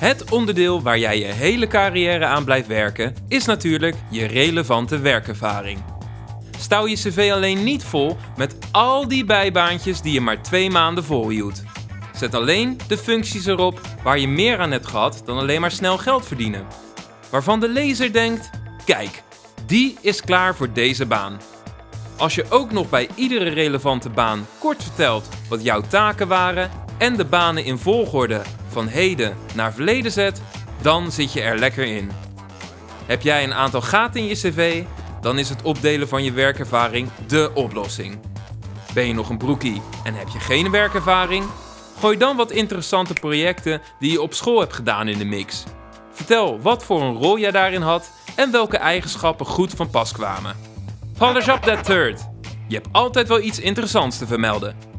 Het onderdeel waar jij je hele carrière aan blijft werken is natuurlijk je relevante werkervaring. Stouw je cv alleen niet vol met al die bijbaantjes die je maar twee maanden volhield. Zet alleen de functies erop waar je meer aan hebt gehad dan alleen maar snel geld verdienen. Waarvan de lezer denkt: kijk, die is klaar voor deze baan. Als je ook nog bij iedere relevante baan kort vertelt wat jouw taken waren en de banen in volgorde van heden naar verleden zet, dan zit je er lekker in. Heb jij een aantal gaten in je cv, dan is het opdelen van je werkervaring dé oplossing. Ben je nog een broekie en heb je geen werkervaring? Gooi dan wat interessante projecten die je op school hebt gedaan in de mix. Vertel wat voor een rol jij daarin had en welke eigenschappen goed van pas kwamen. Polish up that third. Je hebt altijd wel iets interessants te vermelden.